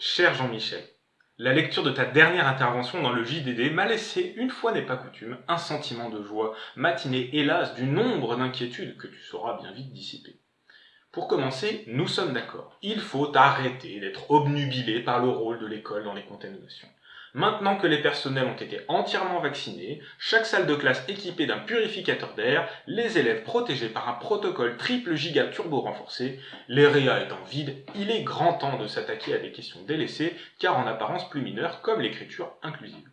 Cher Jean-Michel, la lecture de ta dernière intervention dans le JDD m'a laissé, une fois n'est pas coutume, un sentiment de joie, matiné hélas du nombre d'inquiétudes que tu sauras bien vite dissiper. Pour commencer, nous sommes d'accord. Il faut arrêter d'être obnubilé par le rôle de l'école dans les contaminations. Maintenant que les personnels ont été entièrement vaccinés, chaque salle de classe équipée d'un purificateur d'air, les élèves protégés par un protocole triple giga turbo renforcé, les réa étant vides, il est grand temps de s'attaquer à des questions délaissées, car en apparence plus mineures, comme l'écriture inclusive.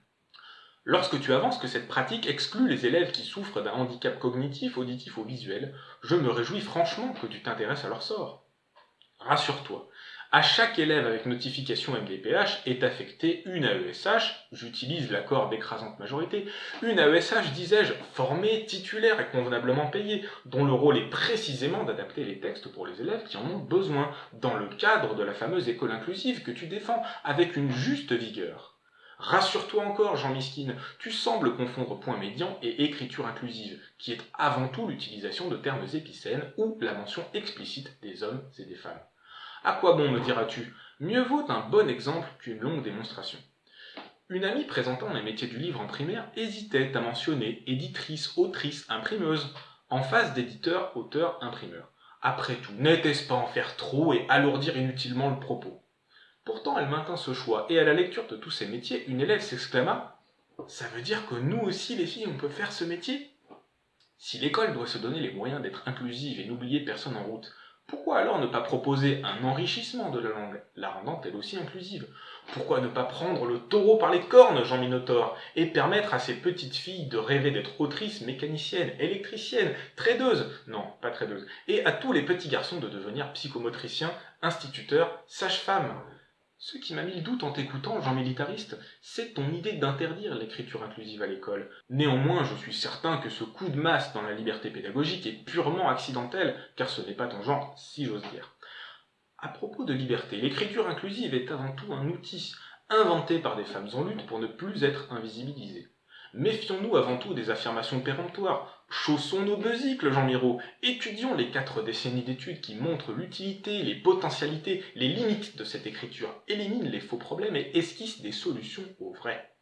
Lorsque tu avances que cette pratique exclut les élèves qui souffrent d'un handicap cognitif, auditif ou visuel, je me réjouis franchement que tu t'intéresses à leur sort. Rassure-toi, à chaque élève avec notification MDPH est affectée une AESH, j'utilise l'accord d'écrasante majorité, une AESH, disais-je, formée, titulaire et convenablement payée, dont le rôle est précisément d'adapter les textes pour les élèves qui en ont besoin, dans le cadre de la fameuse école inclusive que tu défends, avec une juste vigueur. Rassure-toi encore, Jean Miskine, tu sembles confondre point médian et écriture inclusive, qui est avant tout l'utilisation de termes épicènes ou la mention explicite des hommes et des femmes. À quoi bon, me diras-tu? Mieux vaut un bon exemple qu'une longue démonstration. Une amie présentant les métiers du livre en primaire hésitait à mentionner éditrice, autrice, imprimeuse, en face d'éditeur, auteur, imprimeur. Après tout, n'était-ce pas en faire trop et alourdir inutilement le propos? Pourtant, elle maintint ce choix, et à la lecture de tous ces métiers, une élève s'exclama « Ça veut dire que nous aussi, les filles, on peut faire ce métier ?» Si l'école doit se donner les moyens d'être inclusive et n'oublier personne en route, pourquoi alors ne pas proposer un enrichissement de la langue, la rendant elle aussi inclusive? Pourquoi ne pas prendre le taureau par les cornes, Jean Minotaure, et permettre à ces petites filles de rêver d'être autrices, mécaniciennes, électriciennes, tradeuses, non, pas tradeuses, et à tous les petits garçons de devenir psychomotriciens, instituteurs, sages-femmes ce qui m'a mis le doute en t'écoutant, Jean Militariste, c'est ton idée d'interdire l'écriture inclusive à l'école. Néanmoins, je suis certain que ce coup de masse dans la liberté pédagogique est purement accidentel, car ce n'est pas ton genre, si j'ose dire. À propos de liberté, l'écriture inclusive est avant tout un outil, inventé par des femmes en lutte pour ne plus être invisibilisées. Méfions-nous avant tout des affirmations péremptoires. Chaussons nos besicles, Jean Miro. Étudions les quatre décennies d'études qui montrent l'utilité, les potentialités, les limites de cette écriture, éliminent les faux problèmes et esquissent des solutions aux vrais.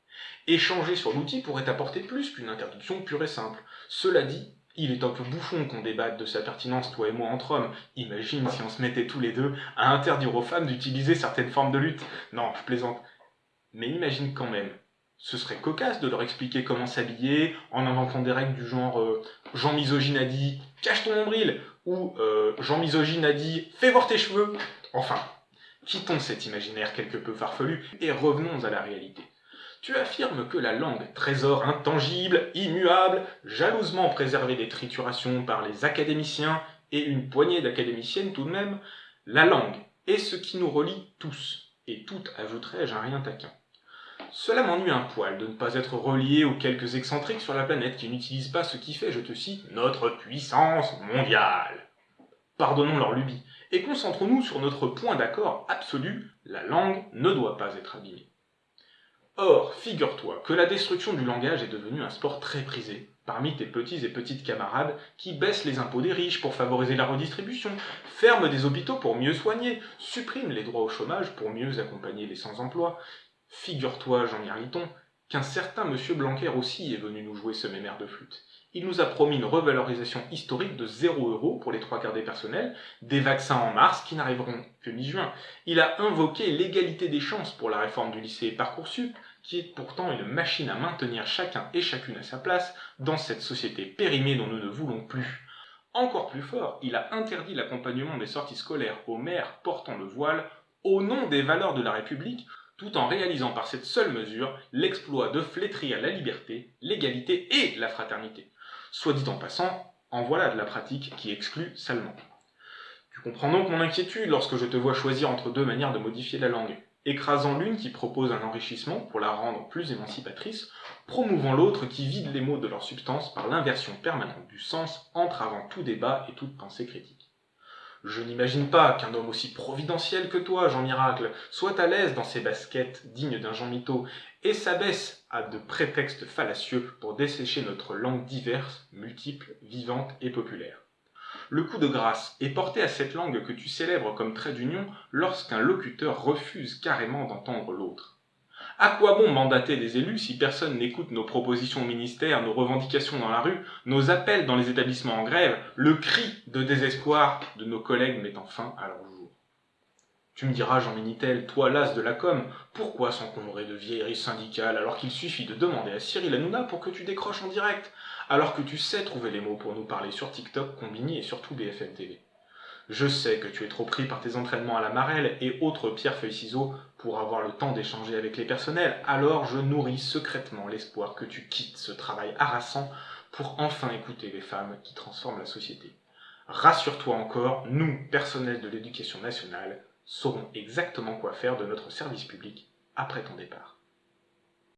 Échanger sur l'outil pourrait apporter plus qu'une interdiction pure et simple. Cela dit, il est un peu bouffon qu'on débatte de sa pertinence, toi et moi, entre hommes. Imagine si on se mettait tous les deux à interdire aux femmes d'utiliser certaines formes de lutte. Non, je plaisante. Mais imagine quand même ce serait cocasse de leur expliquer comment s'habiller en inventant des règles du genre euh, Jean Misogyne a dit cache ton nombril ou euh, Jean Misogyne a dit fais voir tes cheveux. Enfin, quittons cet imaginaire quelque peu farfelu et revenons à la réalité. Tu affirmes que la langue, trésor intangible, immuable, jalousement préservé des triturations par les académiciens et une poignée d'académiciennes tout de même, la langue est ce qui nous relie tous, et toutes, ajouterais-je, un rien taquin. Cela m'ennuie un poil de ne pas être relié aux quelques excentriques sur la planète qui n'utilisent pas ce qui fait, je te cite, notre puissance mondiale. Pardonnons leur lubie, et concentrons-nous sur notre point d'accord absolu, la langue ne doit pas être abîmée. Or, figure-toi que la destruction du langage est devenue un sport très prisé parmi tes petits et petites camarades qui baissent les impôts des riches pour favoriser la redistribution, ferment des hôpitaux pour mieux soigner, suppriment les droits au chômage pour mieux accompagner les sans-emploi, Figure-toi, Jean Mirliton, qu'un certain monsieur Blanquer aussi est venu nous jouer ce mémère de flûte. Il nous a promis une revalorisation historique de 0 euros pour les trois quarts des personnels, des vaccins en mars qui n'arriveront que mi-juin. Il a invoqué l'égalité des chances pour la réforme du lycée Parcoursup, qui est pourtant une machine à maintenir chacun et chacune à sa place dans cette société périmée dont nous ne voulons plus. Encore plus fort, il a interdit l'accompagnement des sorties scolaires aux mères portant le voile au nom des valeurs de la République tout en réalisant par cette seule mesure l'exploit de flétrir la liberté, l'égalité et la fraternité. Soit dit en passant, en voilà de la pratique qui exclut salement. Tu comprends donc mon inquiétude lorsque je te vois choisir entre deux manières de modifier la langue, écrasant l'une qui propose un enrichissement pour la rendre plus émancipatrice, promouvant l'autre qui vide les mots de leur substance par l'inversion permanente du sens, entravant tout débat et toute pensée critique. Je n'imagine pas qu'un homme aussi providentiel que toi, Jean Miracle, soit à l'aise dans ses baskets dignes d'un Jean Mito, et s'abaisse à de prétextes fallacieux pour dessécher notre langue diverse, multiple, vivante et populaire. Le coup de grâce est porté à cette langue que tu célèbres comme trait d'union lorsqu'un locuteur refuse carrément d'entendre l'autre. À quoi bon mandater des élus si personne n'écoute nos propositions au ministère, nos revendications dans la rue, nos appels dans les établissements en grève, le cri de désespoir de nos collègues mettant fin à leur jour? Tu me diras, Jean Minitel, toi l'as de la com, pourquoi s'encombrer de vieilleries syndicales alors qu'il suffit de demander à Cyril Hanouna pour que tu décroches en direct, alors que tu sais trouver les mots pour nous parler sur TikTok, Combini et surtout BFM TV je sais que tu es trop pris par tes entraînements à la marelle et autres pierre-feuille-ciseaux pour avoir le temps d'échanger avec les personnels, alors je nourris secrètement l'espoir que tu quittes ce travail harassant pour enfin écouter les femmes qui transforment la société. Rassure-toi encore, nous, personnels de l'éducation nationale, saurons exactement quoi faire de notre service public après ton départ.